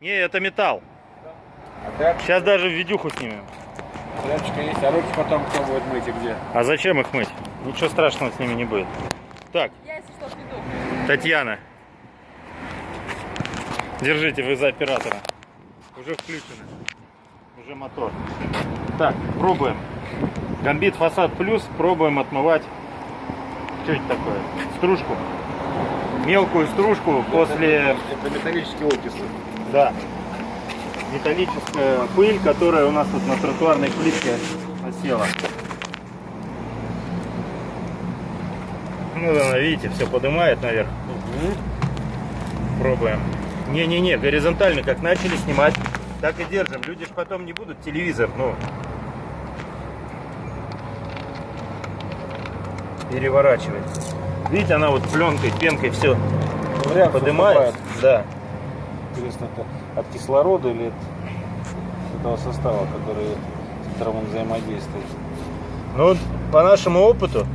Не, это металл. А тряп- Сейчас даже видюху снимем. тряпочка есть, а руки потом кто будет мыть и где? А зачем их мыть? Ничего страшного с ними не будет. Так, Я, если что, приду. Татьяна. Держите, вы за оператора. Уже включено. Уже мотор. Так, пробуем. Гамбит фасад плюс. Пробуем отмывать. Что это такое? Стружку. Мелкую стружку после... Это металлические окиси. Да. Металлическая пыль, которая у нас тут на тротуарной плитке осела. Ну, да, видите, все поднимает наверх. Пробуем. Не-не-не, горизонтально, как начали снимать, так и держим. Люди ж потом не будут телевизор, ну, переворачивать. Видите, она вот пленкой, пенкой все Реакцию поднимает. Да. Интересно, это от кислорода или от этого состава, который, с которым он взаимодействует? Ну, вот по нашему опыту,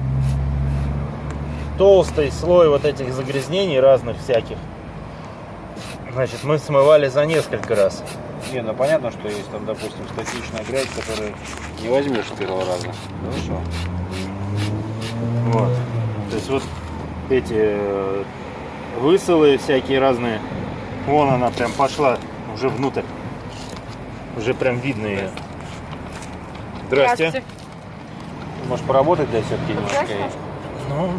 толстый слой вот этих загрязнений разных всяких, значит, мы смывали за несколько раз. Не, ну понятно, что есть там, допустим, статичная грязь, которую не возьмешь с первого раза. Хорошо. Вот. То есть вот эти э, высылы всякие разные. Вон она прям пошла уже внутрь. Уже прям видно ее. Здрасте. Может поработать для все-таки немножко? Здрасте. Ну,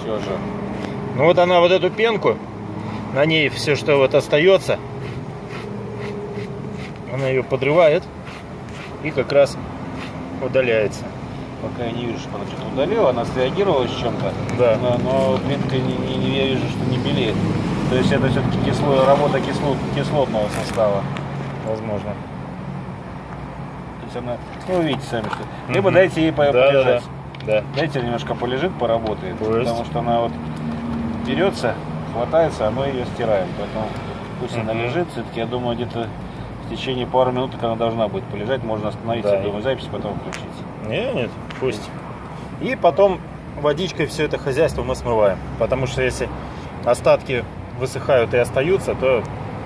Все же. ну вот она вот эту пенку, на ней все, что вот остается, она ее подрывает и как раз удаляется. Пока я не вижу, что она что-то удалила, она среагировала с чем-то. Да. Но, но пленка не, не- не- я вижу, что не белеет. То есть это все-таки кисло, работа кислот, кислотного состава. Возможно. То есть она, ну вы видите сами, что. Либо Мгм. дайте ей по- Да, да, полежать. Да. Дайте немножко полежит, поработает. То есть? Потому что она вот берется, хватается, а мы ее стираем. Поэтому пусть она Мгм. лежит. Все-таки я думаю, где-то в течение пару минут она должна будет полежать. Можно остановиться, Да. я думаю, запись потом включить. Не, нет, пусть. И потом водичкой все это хозяйство мы смываем. Потому что если остатки высыхают и остаются, то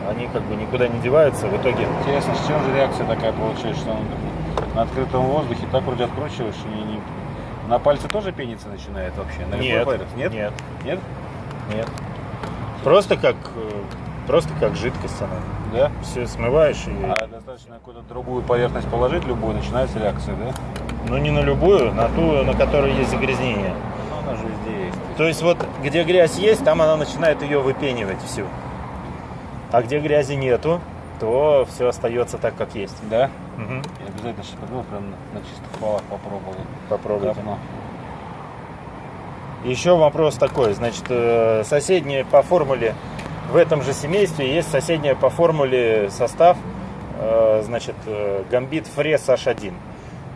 они как бы никуда не деваются. В итоге Интересно, с чем же реакция такая получается, что он на открытом воздухе так вроде откручиваешь и не... На пальце тоже пениться начинает вообще? На нет, палец? Нет? нет, Нет? нет. Просто как, э, просто как жидкость она. Да? Все смываешь и, А достаточно какую-то другую поверхность положить, любую, начинается реакция, да? Ну не на любую, на ту, на которой есть загрязнение. Она же везде есть. То есть вот где грязь есть, там она начинает ее выпенивать всю. А где грязи нету, то все остается так, как есть. Да? Мгм. Я обязательно сейчас пойду, прям на, чистых полах попробую. Попробуйте. Говно. Еще вопрос такой, значит, э, соседние по формуле в этом же семействе есть соседняя по формуле состав, э, значит, э, гамбит фрес H1.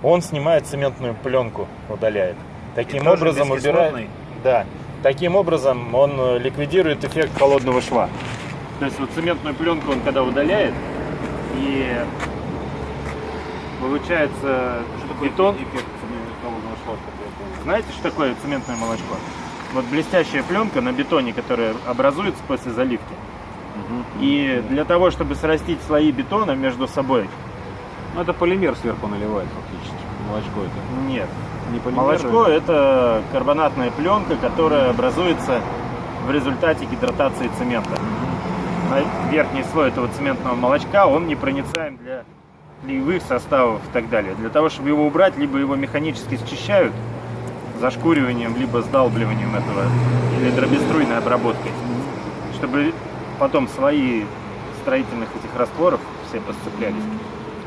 Он снимает цементную пленку, удаляет. Таким образом убирает. Да. Таким образом он э, ликвидирует эффект холодного шва. То есть вот цементную пленку он когда удаляет и получается бетон. эффект холодного шва? Знаете, что такое цементное молочко? Вот блестящая пленка на бетоне, которая образуется после заливки. И для того, чтобы срастить слои бетона между собой, Ну, это полимер сверху наливает фактически. Молочко это. нет. Не полимер. Молочко это карбонатная пленка, которая образуется в результате гидратации цемента. На верхний слой этого цементного молочка он непроницаем для клеевых составов и так далее. Для того, чтобы его убрать, либо его механически счищают зашкуриванием, либо сдалбливанием этого, или дробеструйной обработкой, чтобы потом слои строительных этих растворов все посцеплялись.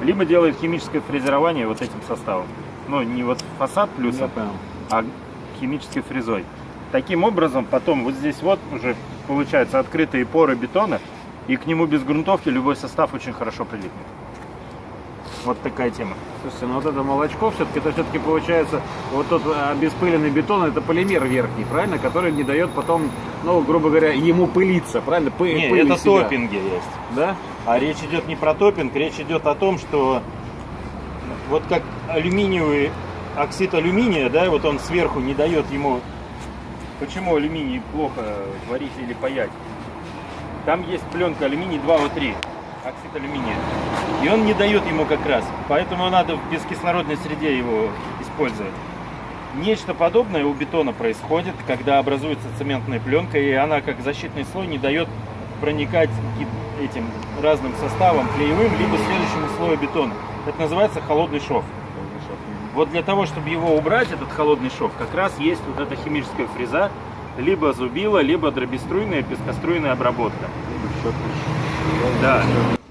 Либо делают химическое фрезерование вот этим составом. Ну, не вот фасад плюсом, а химической фрезой. Таким образом, потом вот здесь вот уже получаются открытые поры бетона, и к нему без грунтовки любой состав очень хорошо прилипнет. Вот такая тема. Слушайте, ну вот это молочко все-таки, это все-таки получается, вот тот э, обеспыленный бетон, это полимер верхний, правильно? Который не дает потом, ну, грубо говоря, ему пылиться, правильно? Пы- Не, пыль это себя. топпинги есть. Да? А речь идет не про топпинг, речь идет о том, что вот как алюминиевый оксид алюминия, да, вот он сверху не дает ему. Почему алюминий плохо варить или паять? там есть пленка алюминий 2О3, оксид алюминия. И он не дает ему как раз. Поэтому надо в бескислородной среде его использовать. Нечто подобное у бетона происходит, когда образуется цементная пленка, и она как защитный слой не дает проникать этим разным составом, клеевым, либо следующему слою бетона. Это называется холодный шов. Вот для того, чтобы его убрать, этот холодный шов, как раз есть вот эта химическая фреза, либо зубила, либо дробеструйная, пескоструйная обработка. Да.